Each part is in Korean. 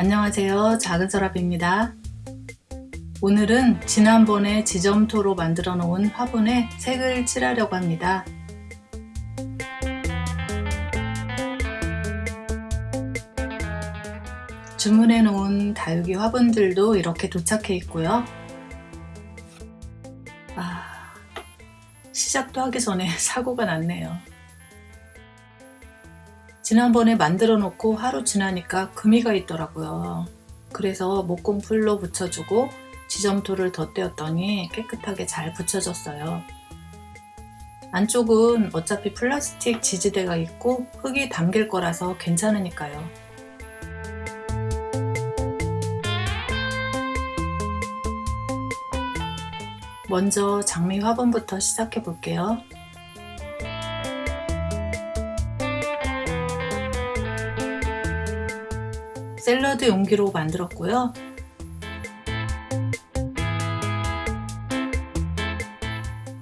안녕하세요. 작은 서랍입니다. 오늘은 지난번에 지점토로 만들어 놓은 화분에 색을 칠하려고 합니다. 주문해 놓은 다육이 화분들도 이렇게 도착해 있고요. 아, 시작도 하기 전에 사고가 났네요 지난번에 만들어 놓고 하루 지나니까 금이가 있더라고요. 그래서 목공 풀로 붙여주고 지점토를 덧대었더니 깨끗하게 잘 붙여졌어요. 안쪽은 어차피 플라스틱 지지대가 있고 흙이 담길 거라서 괜찮으니까요. 먼저 장미 화분부터 시작해 볼게요. 샐러드 용기로 만들었고요.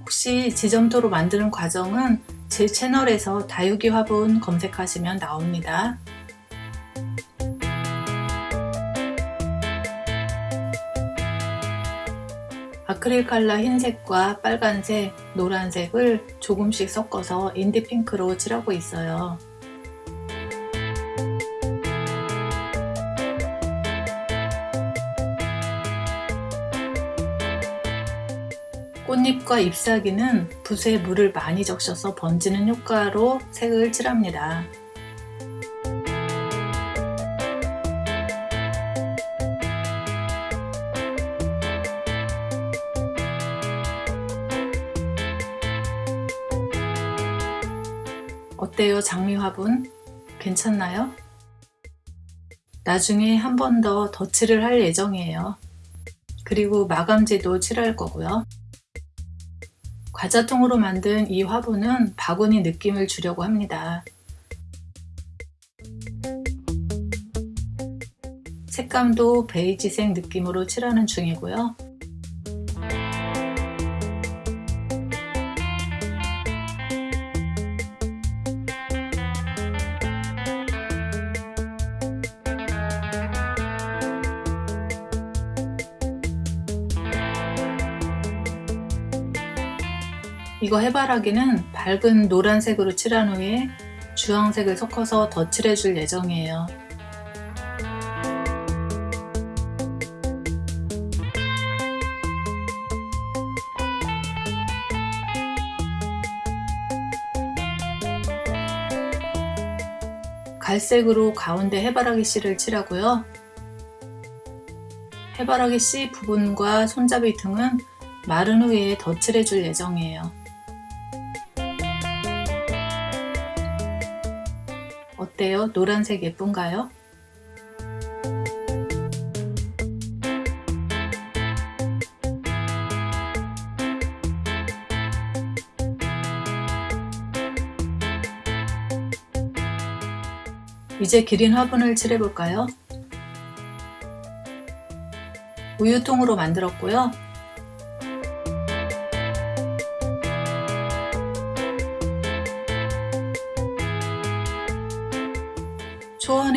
혹시 지점토로 만드는 과정은 제 채널에서 다육이 화분 검색하시면 나옵니다. 아크릴 칼라 흰색과 빨간색, 노란색을 조금씩 섞어서 인디핑크로 칠하고 있어요. 꽃잎과 잎사귀는 붓에 물을 많이 적셔서 번지는 효과로 색을 칠합니다. 어때요 장미 화분? 괜찮나요? 나중에 한 번 더 덧칠을 할 예정이에요. 그리고 마감지도 칠할 거고요. 과자통으로 만든 이 화분은 바구니 느낌을 주려고 합니다. 색감도 베이지색 느낌으로 칠하는 중이고요. 이거 해바라기는 밝은 노란색으로 칠한 후에 주황색을 섞어서 덧칠해 줄 예정이에요. 갈색으로 가운데 해바라기 씨를 칠하고요. 해바라기 씨 부분과 손잡이 등은 마른 후에 덧칠해 줄 예정이에요. 어때요? 노란색 예쁜가요? 이제 기린 화분을 칠해볼까요? 우유통으로 만들었고요.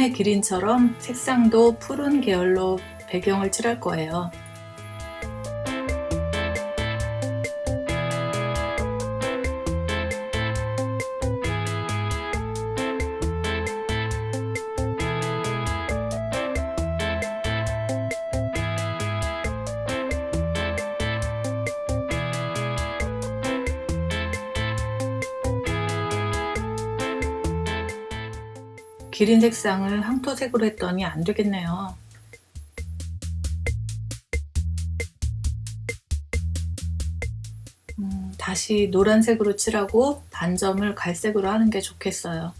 초원의 기린처럼 색상도 푸른 계열로 배경을 칠할 거예요. 기린 색상을 황토색으로 했더니 안 되겠네요. 음, 다시 노란색으로 칠하고 반점을 갈색으로 하는 게 좋겠어요.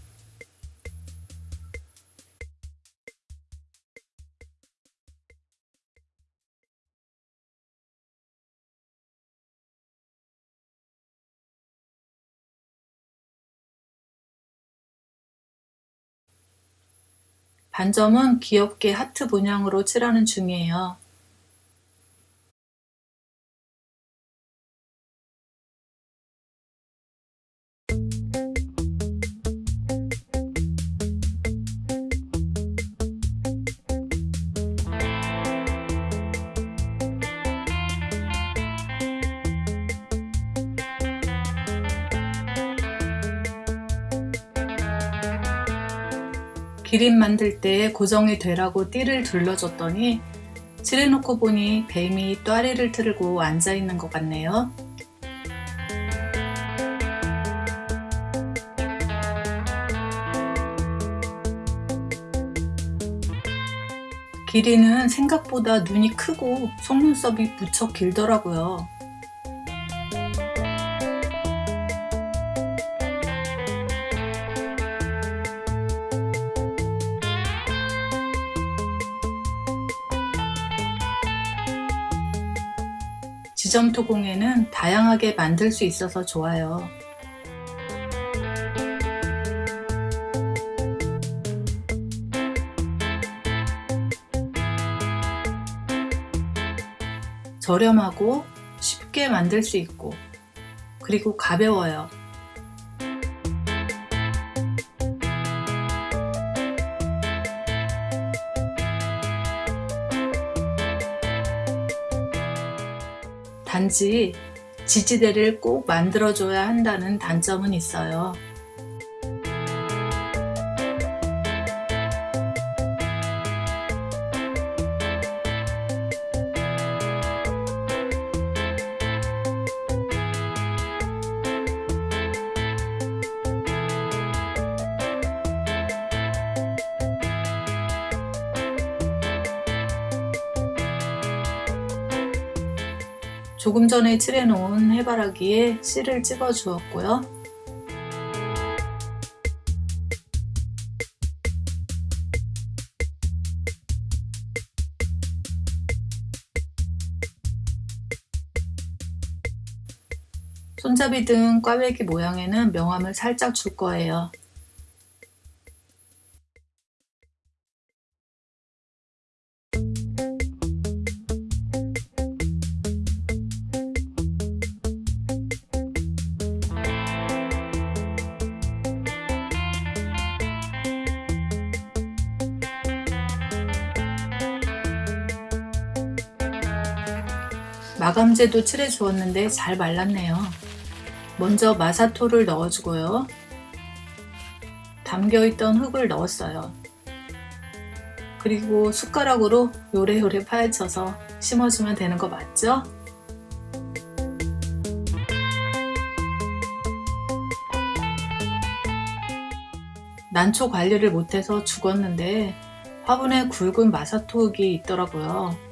반점은 귀엽게 하트 문양으로 칠하는 중이에요. 기린 만들 때 고정이 되라고 띠를 둘러줬더니 칠해놓고 보니 뱀이 또아리를 틀고 앉아있는 것 같네요. 기린은 생각보다 눈이 크고 속눈썹이 무척 길더라고요. 지점 토공예는 다양하게 만들 수 있어서 좋아요. 저렴하고 쉽게 만들 수 있고 그리고 가벼워요. 단지 지지대를 꼭 만들어줘야 한다는 단점은 있어요. 조금 전에 칠해놓은 해바라기에 씨를 찍어 주었고요. 손잡이 등 꽈배기 모양에는 명암을 살짝 줄 거예요. 마감제도 칠해 주었는데 잘 말랐네요. 먼저 마사토를 넣어주고요. 담겨있던 흙을 넣었어요. 그리고 숟가락으로 요래요래 파헤쳐서 심어주면 되는 거 맞죠? 난초 관리를 못해서 죽었는데 화분에 굵은 마사토 흙이 있더라고요.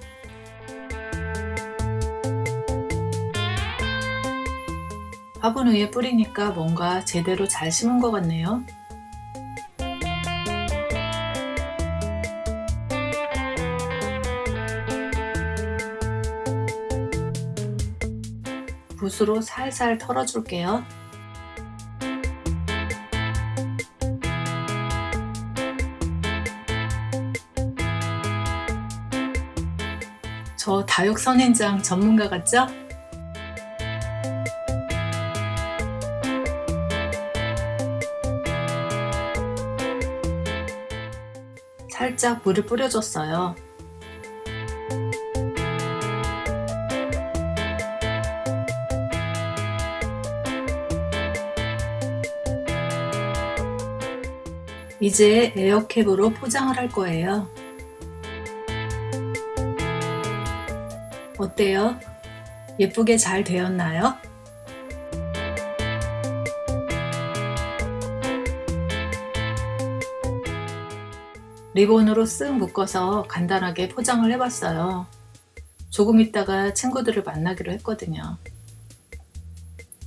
화분 위에 뿌리니까 뭔가 제대로 잘 심은 것 같네요. 붓으로 살살 털어줄게요. 저 다육선인장 전문가 같죠? 살짝 물을 뿌려줬어요. 이제 에어캡으로 포장을 할 거예요. 어때요? 예쁘게 잘 되었나요? 리본으로 쓱 묶어서 간단하게 포장을 해봤어요. 조금 있다가 친구들을 만나기로 했거든요.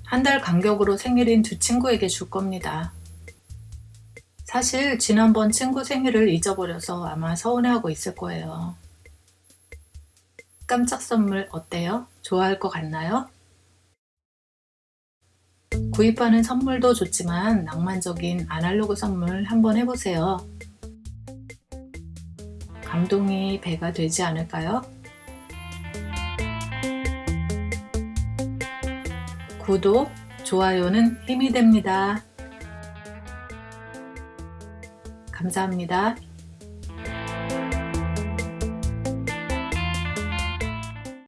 한 달 간격으로 생일인 두 친구에게 줄 겁니다. 사실 지난번 친구 생일을 잊어버려서 아마 서운해하고 있을 거예요. 깜짝 선물 어때요? 좋아할 것 같나요? 구입하는 선물도 좋지만 낭만적인 아날로그 선물 한번 해보세요. 감동이 배가 되지 않을까요? 구독, 좋아요는 힘이 됩니다. 감사합니다.